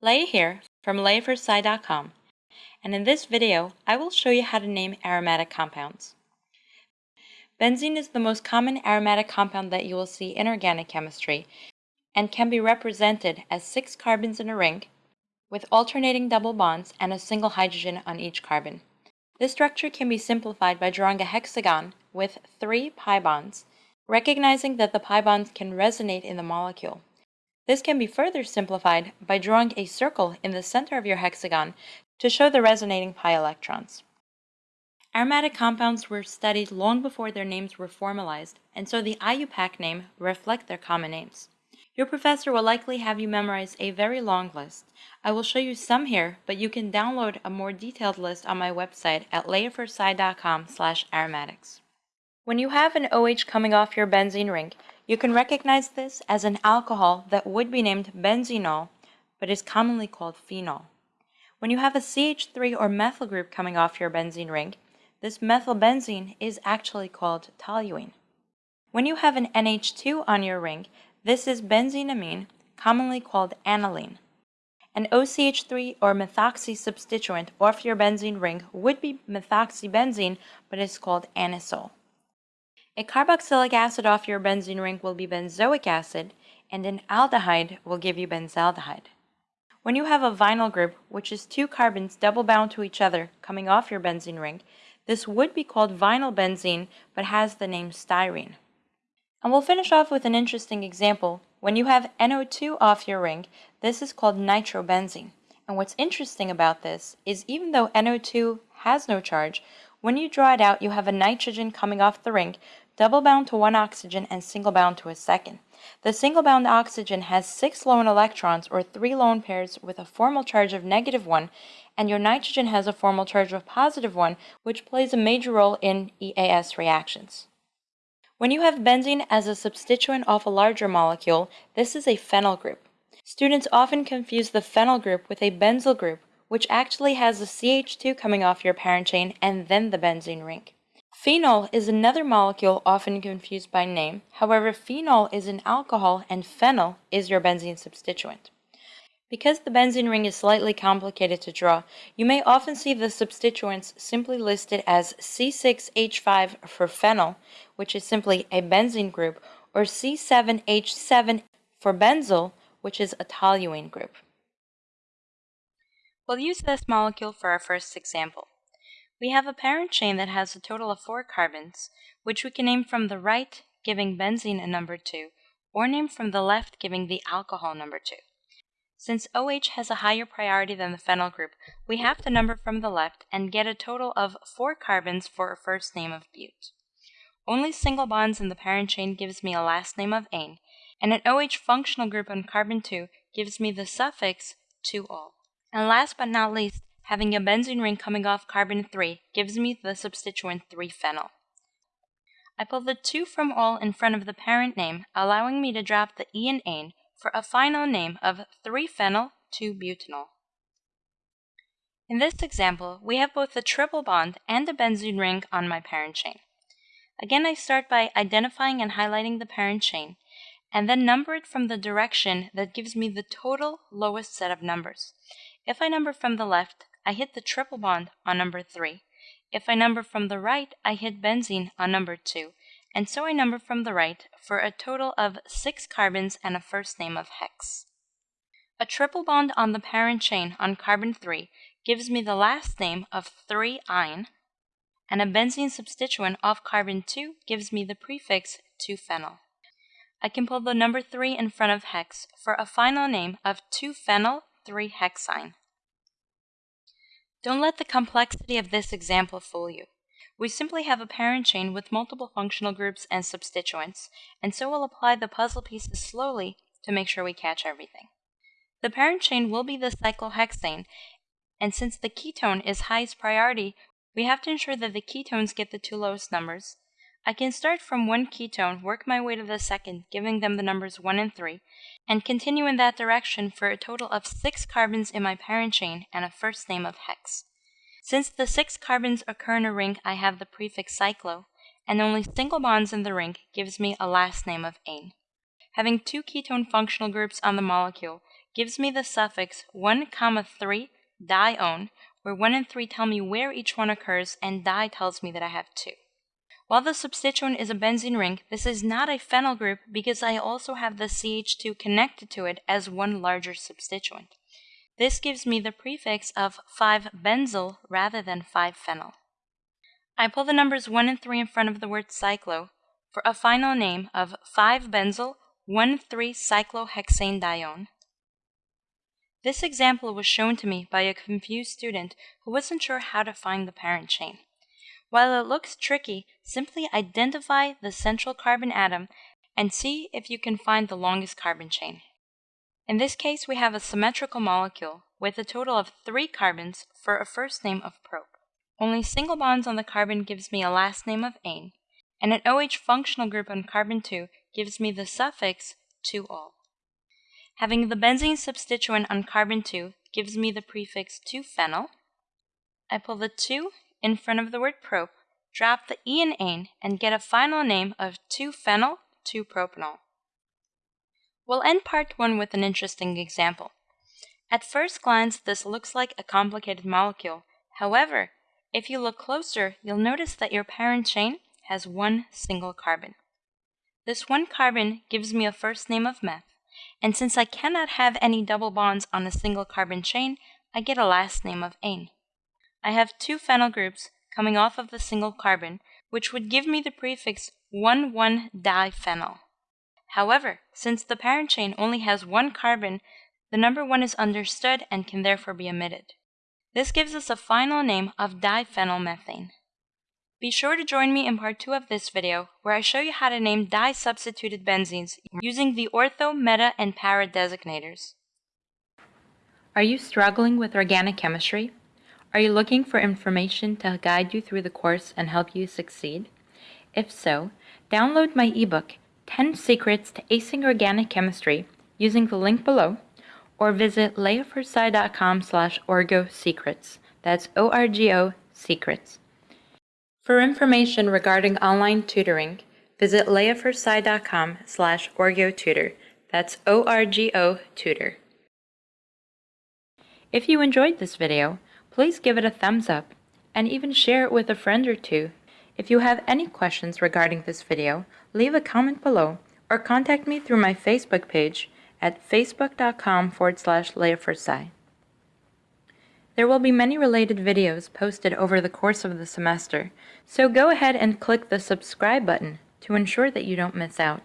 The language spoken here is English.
Leah here from LeahForSci.com and in this video I will show you how to name aromatic compounds. Benzene is the most common aromatic compound that you will see in organic chemistry and can be represented as six carbons in a ring with alternating double bonds and a single hydrogen on each carbon. This structure can be simplified by drawing a hexagon with three pi bonds, recognizing that the pi bonds can resonate in the molecule. This can be further simplified by drawing a circle in the center of your hexagon to show the resonating pi electrons. Aromatic compounds were studied long before their names were formalized, and so the IUPAC name reflect their common names. Your professor will likely have you memorize a very long list. I will show you some here, but you can download a more detailed list on my website at leahforsci.com slash aromatics. When you have an OH coming off your benzene ring, you can recognize this as an alcohol that would be named benzenol, but is commonly called phenol. When you have a CH3 or methyl group coming off your benzene ring, this methylbenzene is actually called toluene. When you have an NH2 on your ring, this is benzenamine, commonly called aniline. An OCH3 or methoxy substituent off your benzene ring would be methoxybenzene, but is called anisole. A carboxylic acid off your benzene ring will be benzoic acid, and an aldehyde will give you benzaldehyde. When you have a vinyl group, which is two carbons double bound to each other coming off your benzene ring, this would be called vinyl benzene, but has the name styrene. And we'll finish off with an interesting example. When you have NO2 off your ring, this is called nitrobenzene. And what's interesting about this is even though NO2 has no charge, when you draw it out, you have a nitrogen coming off the ring, double bound to one oxygen and single bound to a second. The single bound oxygen has six lone electrons or three lone pairs with a formal charge of negative one, and your nitrogen has a formal charge of positive one, which plays a major role in EAS reactions. When you have benzene as a substituent of a larger molecule, this is a phenyl group. Students often confuse the phenyl group with a benzyl group, which actually has a CH2 coming off your parent chain and then the benzene ring. Phenol is another molecule often confused by name. However, phenol is an alcohol and phenyl is your benzene substituent. Because the benzene ring is slightly complicated to draw, you may often see the substituents simply listed as C6H5 for phenyl, which is simply a benzene group, or C7H7 for benzyl, which is a toluene group. We'll use this molecule for our first example. We have a parent chain that has a total of four carbons, which we can name from the right, giving benzene a number 2, or name from the left, giving the alcohol number 2. Since OH has a higher priority than the phenyl group, we have to number from the left and get a total of four carbons for a first name of bute. Only single bonds in the parent chain gives me a last name of ane, and an OH functional group on carbon 2 gives me the suffix 2-ol. And last but not least, having a benzene ring coming off carbon 3 gives me the substituent 3-phenyl. I pull the 2 from ol in front of the parent name, allowing me to drop the e and ane for a final name of 3-phenyl 2-butanol. In this example, we have both a triple bond and a benzene ring on my parent chain. Again, I start by identifying and highlighting the parent chain, and then number it from the direction that gives me the total lowest set of numbers. If I number from the left, I hit the triple bond on number 3. If I number from the right, I hit benzene on number 2, and so I number from the right for a total of 6 carbons and a first name of hex. A triple bond on the parent chain on carbon 3 gives me the last name of 3-yne, and a benzene substituent off carbon 2 gives me the prefix 2-phenyl. I can pull the number 3 in front of hex for a final name of 2-phenyl 3-hexyne. Don't let the complexity of this example fool you. We simply have a parent chain with multiple functional groups and substituents, and so we'll apply the puzzle pieces slowly to make sure we catch everything. The parent chain will be the cyclohexane, and since the ketone is highest priority, we have to ensure that the ketones get the two lowest numbers. I can start from one ketone, work my way to the second, giving them the numbers 1 and 3, and continue in that direction for a total of 6 carbons in my parent chain and a first name of hex. Since the 6 carbons occur in a ring, I have the prefix cyclo, and only single bonds in the ring gives me a last name of ane. Having two ketone functional groups on the molecule gives me the suffix 1, comma 3 dione, where 1 and 3 tell me where each one occurs and di tells me that I have 2. While the substituent is a benzene ring, this is not a phenyl group because I also have the CH2 connected to it as one larger substituent. This gives me the prefix of 5-benzyl rather than 5-phenyl. I pull the numbers 1 and 3 in front of the word cyclo for a final name of 5-benzyl 1,3-cyclohexane dione. This example was shown to me by a confused student who wasn't sure how to find the parent chain. While it looks tricky, simply identify the central carbon atom and see if you can find the longest carbon chain. In this case, we have a symmetrical molecule with a total of three carbons for a first name of prop. Only single bonds on the carbon gives me a last name of ane, and an OH functional group on carbon 2 gives me the suffix 2-ol. Having the benzene substituent on carbon 2 gives me the prefix 2-phenyl. I pull the 2 in front of the word prop, drop the e in ane, and get a final name of 2-phenyl 2-propanol. We'll end part 1 with an interesting example. At first glance, this looks like a complicated molecule. However, if you look closer, you'll notice that your parent chain has one single carbon. This one carbon gives me a first name of meth, and since I cannot have any double bonds on a single carbon chain, I get a last name of ane. I have two phenyl groups coming off of the single carbon, which would give me the prefix 1,1-diphenyl. However, since the parent chain only has one carbon, the number 1 is understood and can therefore be omitted. This gives us a final name of diphenylmethane. Be sure to join me in part 2 of this video, where I show you how to name di-substituted benzenes using the ortho, meta, and para designators. Are you struggling with organic chemistry? Are you looking for information to guide you through the course and help you succeed? If so, download my ebook, 10 Secrets to Acing Organic Chemistry using the link below, or visit leahforsci.com slash orgosecrets. That's O-R-G-O secrets. For information regarding online tutoring, visit leahforsci.com slash orgotutor. That's O-R-G-O tutor. If you enjoyed this video, please give it a thumbs up and even share it with a friend or two if you have any questions regarding this video, leave a comment below or contact me through my Facebook page at facebook.com forward slash. There will be many related videos posted over the course of the semester, so go ahead and click the subscribe button to ensure that you don't miss out.